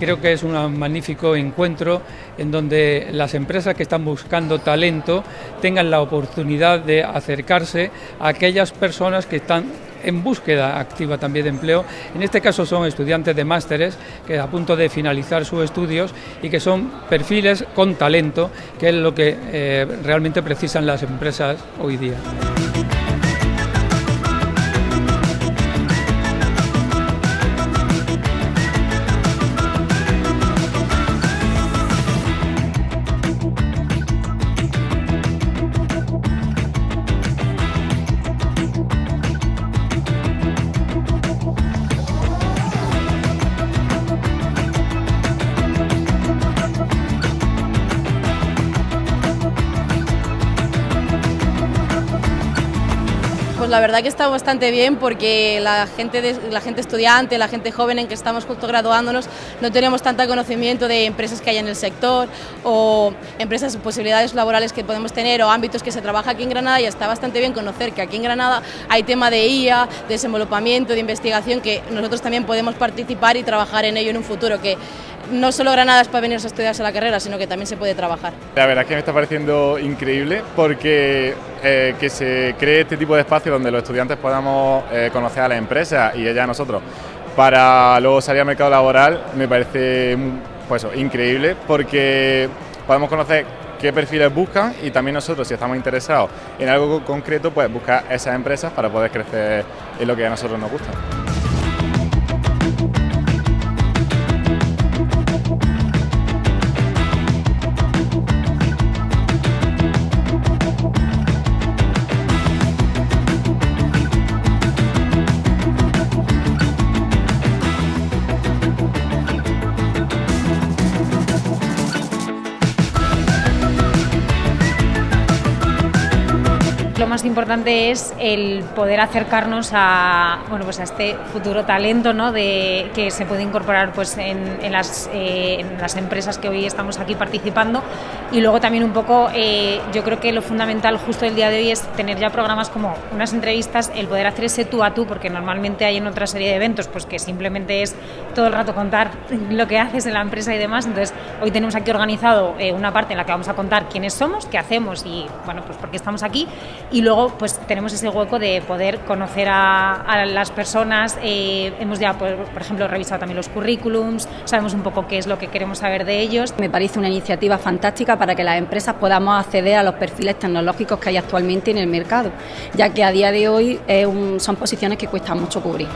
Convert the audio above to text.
Creo que es un magnífico encuentro en donde las empresas que están buscando talento tengan la oportunidad de acercarse a aquellas personas que están en búsqueda activa también de empleo. En este caso son estudiantes de másteres que a punto de finalizar sus estudios y que son perfiles con talento, que es lo que eh, realmente precisan las empresas hoy día. La verdad que está bastante bien porque la gente, la gente estudiante, la gente joven en que estamos justo graduándonos, no tenemos tanto conocimiento de empresas que hay en el sector o empresas, posibilidades laborales que podemos tener o ámbitos que se trabaja aquí en Granada y está bastante bien conocer que aquí en Granada hay tema de IA, de desenvolupamiento, de investigación que nosotros también podemos participar y trabajar en ello en un futuro que no solo Granada es para venir a estudiarse la carrera, sino que también se puede trabajar. La verdad es que me está pareciendo increíble porque eh, que se cree este tipo de espacio donde los estudiantes podamos eh, conocer a la empresa y ella a nosotros para luego salir al mercado laboral me parece pues, increíble porque podemos conocer qué perfiles buscan y también nosotros si estamos interesados en algo concreto pues buscar esas empresas para poder crecer en lo que a nosotros nos gusta. Más importante es el poder acercarnos a, bueno, pues a este futuro talento ¿no? de, que se puede incorporar pues, en, en, las, eh, en, las, empresas que hoy estamos aquí participando. Y luego también un poco eh, yo creo que lo fundamental justo el día de hoy es tener ya programas como unas entrevistas, el poder hacer ese tú a tú porque normalmente hay en otra serie de eventos pues que simplemente es todo el rato contar lo que haces en la empresa y demás, entonces hoy tenemos aquí organizado eh, una parte en la que vamos a contar quiénes somos, qué hacemos y bueno pues por qué estamos aquí. Y luego pues tenemos ese hueco de poder conocer a, las personas, eh, hemos ya por, ejemplo revisado también los currículums, sabemos un poco qué es lo que queremos saber de ellos. Me parece una iniciativa fantástica para que las empresas podamos acceder a los perfiles tecnológicos que hay actualmente en el mercado, ya que a día de hoy son posiciones que cuestan mucho cubrir.